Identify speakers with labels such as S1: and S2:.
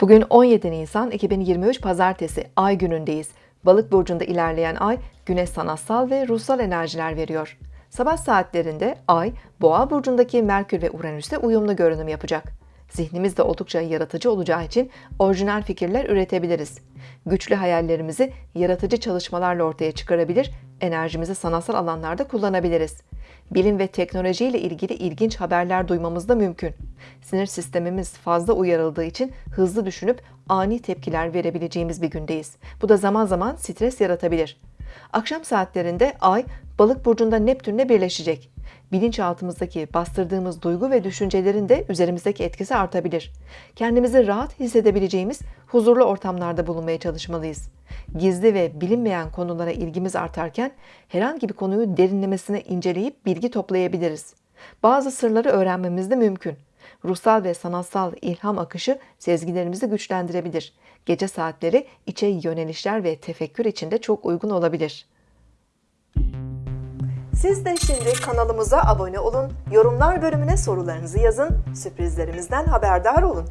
S1: Bugün 17 Nisan 2023 Pazartesi Ay günündeyiz. Balık burcunda ilerleyen ay güne sanatsal ve ruhsal enerjiler veriyor. Sabah saatlerinde Ay, Boğa burcundaki Merkür ve Uranüs'te uyumlu görünüm yapacak. Zihnimiz de oldukça yaratıcı olacağı için orijinal fikirler üretebiliriz. Güçlü hayallerimizi yaratıcı çalışmalarla ortaya çıkarabilir, enerjimizi sanatsal alanlarda kullanabiliriz. Bilim ve teknoloji ile ilgili ilginç haberler duymamız da mümkün. Sinir sistemimiz fazla uyarıldığı için hızlı düşünüp ani tepkiler verebileceğimiz bir gündeyiz. Bu da zaman zaman stres yaratabilir. Akşam saatlerinde Ay, Balık burcunda Neptünle birleşecek. Bilinçaltımızdaki bastırdığımız duygu ve düşüncelerin de üzerimizdeki etkisi artabilir. Kendimizi rahat hissedebileceğimiz huzurlu ortamlarda bulunmaya çalışmalıyız. Gizli ve bilinmeyen konulara ilgimiz artarken herhangi bir konuyu derinlemesine inceleyip bilgi toplayabiliriz. Bazı sırları öğrenmemiz de mümkün. Ruhsal ve sanatsal ilham akışı sezgilerimizi güçlendirebilir. Gece saatleri içe yönelişler ve tefekkür için de çok uygun olabilir. Siz de şimdi kanalımıza abone olun, yorumlar bölümüne sorularınızı yazın, sürprizlerimizden haberdar olun.